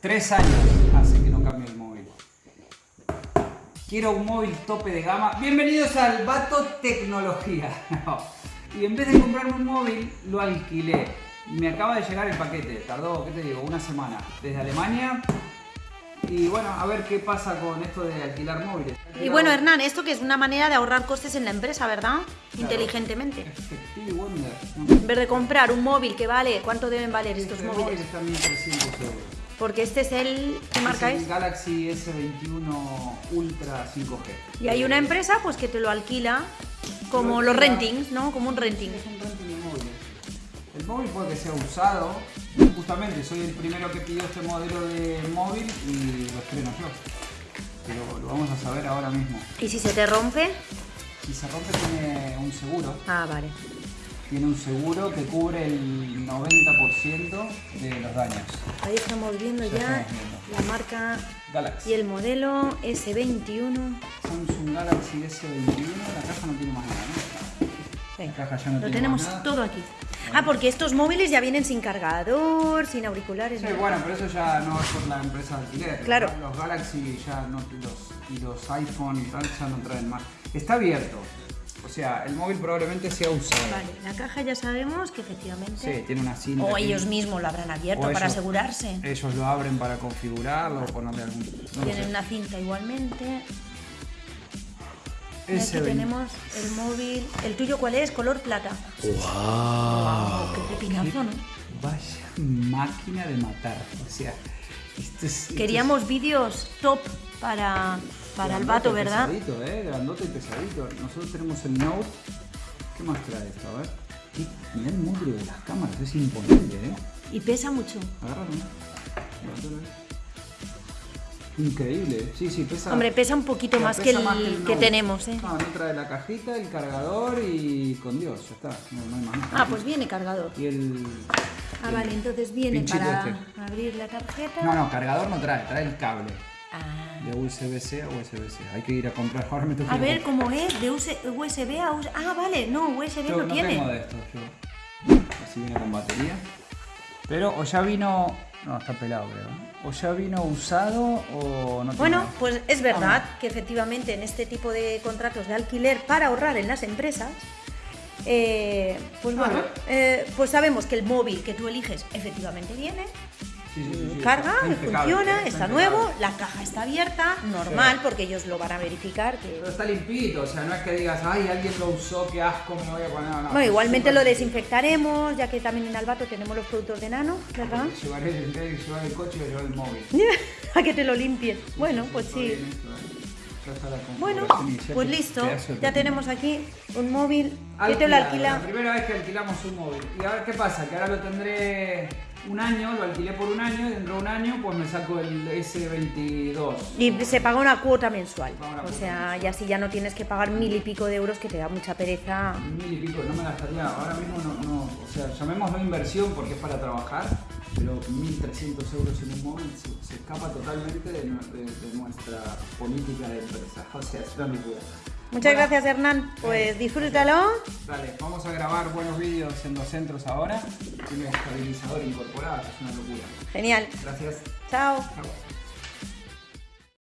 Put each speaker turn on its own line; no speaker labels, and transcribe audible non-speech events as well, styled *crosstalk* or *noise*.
Tres años hace que no cambio el móvil. Quiero un móvil tope de gama. Bienvenidos al Vato Tecnología. *laughs* Y en vez de comprarme un móvil, lo alquilé. Me acaba de llegar el paquete. Tardó, ¿qué te digo? Una semana. Desde Alemania. Y bueno, a ver qué pasa con esto de alquilar móviles.
Y bueno, Hernán, esto que es una manera de ahorrar costes en la empresa, ¿verdad? Inteligentemente.
Effective Wonder.
En vez de comprar un móvil que vale, ¿cuánto deben valer estos
Este móvil
móviles?
está 1300 euros.
Porque este es el... ¿Qué marca
el
es?
Galaxy S21 Ultra 5G.
Y hay una empresa pues que te lo alquila como
Lo
los rentings, ¿no? Como un renting.
Es un renting de móviles. El móvil puede que sea usado. Justamente soy el primero que pidió este modelo de móvil y lo estreno yo. Pero lo vamos a saber ahora mismo.
¿Y si se te rompe?
Si se rompe tiene un seguro.
Ah, vale.
Tiene un seguro que cubre el 90% de los daños.
Ahí estamos viendo
Ya
ya
estamos viendo.
la marca
Galaxy.
y el modelo S21.
Samsung Galaxy S21. La caja no tiene más nada, ¿no?
Venga,
caja ya no
lo
tiene
tenemos
más nada.
todo aquí. Ah, porque estos móviles ya vienen sin cargador, sin auriculares.
Sí,
¿no?
bueno, pero eso ya no es por la empresa de alquiler.
Claro.
Los Galaxy ya no, los, y los iPhone y tal ya no traen más. Está abierto. O sea, el móvil probablemente sea usado.
Vale, la caja ya sabemos que efectivamente...
Sí, tiene una cinta.
O ellos mismos lo habrán abierto
O
para
ellos-
asegurarse.
Ellos lo abren para configurarlo o ponerle algún. No
Tienen una cinta igualmente. Y aquí
20.
tenemos el móvil. ¿El tuyo cuál es? Color plata.
¡Wow!
Wow, qué pepinazo, ¿no?
Vaya máquina de matar. O sea, esto es. esto
Queríamos vídeos top para, para el vato, ¿verdad?
Pesadito, ¿eh? Grandote y pesadito. Nosotros tenemos el Note. ¿Qué más trae esto? A ver. Mirá el módulo de las cámaras, es imponente, ¿eh?
Y pesa mucho.
Agárralo. Increíble, sí, sí, pesa.
Hombre, pesa un poquito más
pesa
que el
más
que, tenemos, ¿eh?
No, no trae la cajita, el cargador y con Dios, ya está. No, no hay más nada.
Ah, pues viene cargador.
Y el.
Ah, vale, entonces viene para
este.
abrir la tarjeta.
No, no, cargador no trae, trae el cable.
Ah.
De USB-C a USB-C. Hay que ir a comprar. Ahora me toca
A ver
comprar.
cómo es, de US- USB a USB. Ah, vale, no, USB
Yo
no,
no
tiene.
tengo de estos, yo. Así viene con batería. Pero o ya vino. No, está pelado, creo. O ya vino usado o no tiene
Bueno,
nada.
pues es verdad que efectivamente en este tipo de contratos de alquiler para ahorrar en las empresas, eh, pues bueno, eh, pues sabemos que el móvil que tú eliges efectivamente viene,
Sí, sí, sí, sí,
carga, funciona,
¿eh?
está nuevo, la caja está abierta, normal, porque ellos lo van a verificar. Que...
Pero está limpito, o sea, no es que digas, ay, alguien lo usó, qué asco, me voy a poner. No, no,
Bueno, igualmente lo desinfectaremos, ya que también en Albato tenemos los productos de nano, ¿verdad?
Llevaré, el coche, voy a llevar el móvil. *laughs*
a que te lo limpien. Bueno, pues sí.
¿eh?
Bueno,
configuración inicial,
pues listo, ya tenemos aquí un móvil que te lo alquila.
La primera vez que alquilamos un móvil. Y a ver qué pasa, que ahora lo tendré un año, lo alquilé por un año y dentro de un año pues me saco el S22.
Y se paga una cuota mensual.
Una
O
cuota
sea, y así ya no tienes que pagar mil y pico de euros que te da mucha pereza.
Mil y pico, no me gastaría, ahora mismo no, no, o sea, llamémoslo inversión porque es para trabajar, pero 1.300 euros en un móvil se, se escapa totalmente de, nue- de- de nuestra política de empresa, o sea, es una locura.
Muchas gracias Hernán, pues disfrútalo.
Dale, vamos a grabar buenos vídeos en los centros ahora, tiene estabilizador incorporado, es una locura.
Genial.
Gracias.
Chao.
Chao.